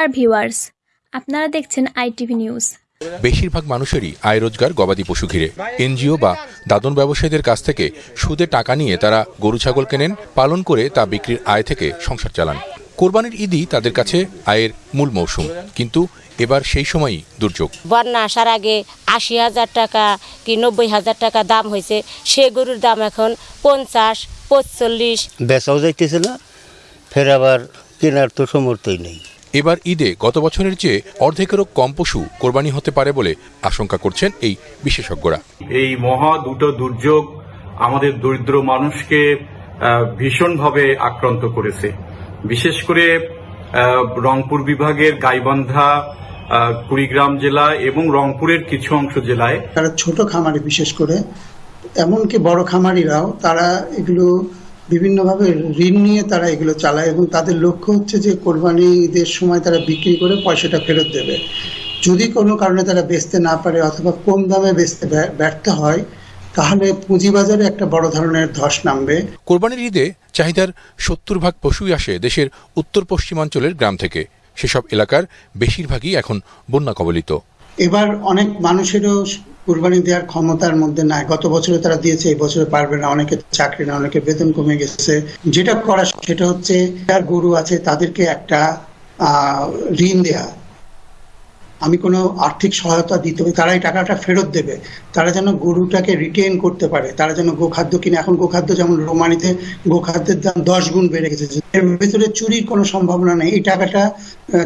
Dear viewers আপনারা দেখছেন ITV news বেশিরভাগ মানুষেরই আয় রোজগার গবাদি পশু ঘিরে। এনজিও বা দাদন ব্যবসায়ীদের কাছ থেকে সুদে টাকা নিয়ে তারা গরু ছাগল কেনেন পালন করে তা বিক্রির আয় থেকে সংসার চালান। কোরবানির ঈদই তাদের কাছে আয়ের মূল মৌসুম। কিন্তু এবার সেই সময়ই দুর্যোগ। বন্যা আসার আগে আশি হাজার টাকা কি নব্বই হাজার টাকা দাম হয়েছে। সে গরুর দাম এখন পঞ্চাশ পঁচল্লিশ। বেচাও যাইতেছে না ফের আবার কেনার তো সমর্থই নেই। এবার ঈদে গত বছরের চেয়ে অর্ধেকেরও কম পশু কোরবানি হতে পারে বলে আশঙ্কা করছেন এই বিশেষজ্ঞরা। এই মহা দুটো দুর্যোগ আমাদের দরিদ্র মানুষকে ভীষণভাবে আক্রান্ত করেছে। বিশেষ করে রংপুর বিভাগের গাইবান্ধা কুড়িগ্রাম জেলা এবং রংপুরের কিছু অংশ জেলায় তারা ছোট খামারে বিশেষ করে। এমনকি বড় খামারিরাও তারা এগুলো বিভিন্নভাবে ঋণ নিয়ে তারা এগুলো চালায় এবং তাদের লক্ষ্য হচ্ছে যে কোরবানি ঈদের সময় তারা বিক্রি করে পয়সাটা ফেরত দেবে। যদি কোনো কারণে তারা বেচতে না পারে অথবা কম দামে বেচতে ব্যা- ব্যর্থ হয় তাহলে পুঁজিবাজারে একটা বড় ধরনের ধস নামবে। কোরবানির ঈদে চাহিদার সত্তর ভাগ পশুই আসে দেশের উত্তর পশ্চিমাঞ্চলের গ্রাম থেকে। সেসব এলাকার বেশিরভাগই এখন বন্যা কবলিত। এবার অনেক মানুষেরও কুরবানি দেওয়ার ক্ষমতার মধ্যে নাই। গত বছরে তারা দিয়েছে, এই বছরে পারবে না। অনেকে চাকরি না অনেকে বেতন কমে গেছে। যেটা করা, সেটা হচ্ছে, যার গরু আছে, তাদেরকে একটা ঋণ দেয়া। আমি কোনো আর্থিক সহায়তা দিতে হবে তারা এই টাকাটা ফেরত দেবে। তারা যেন গরুটাকে রিটেন করতে পারে, তারা যেন গোখাদ্য কিনে, এখন গোখাদ্য যেমন রোমানিতে গোখাদ্যের দাম দশ গুণ বেড়ে গেছে, এর ভেতরে চুরির কোনো সম্ভাবনা নেই। এই টাকাটা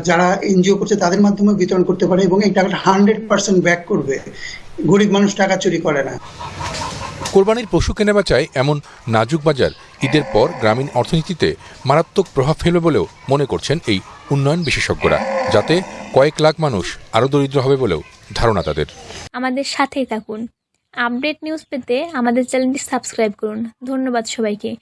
যারা এনজিও করছে তাদের মাধ্যমে বিতরণ করতে পারে এবং এই টাকাটা হান্ড্রেড পার্সেন্ট ব্যাক করবে। গরিব মানুষ টাকা চুরি করে না। কোরবানির পশু কেনাবেচায় এমন নাজুক বাজার ঈদের পর গ্রামীণ অর্থনীতিতে মারাত্মক প্রভাব ফেলবে বলেও মনে করছেন এই উন্নয়ন বিশেষজ্ঞরা, যাতে কয়েক লাখ মানুষ আরও দরিদ্র হবে বলেও ধারণা তাদের। আমাদের সাথেই থাকুন। আপডেট নিউজ পেতে আমাদের চ্যানেলটি সাবস্ক্রাইব করুন। ধন্যবাদ সবাইকে।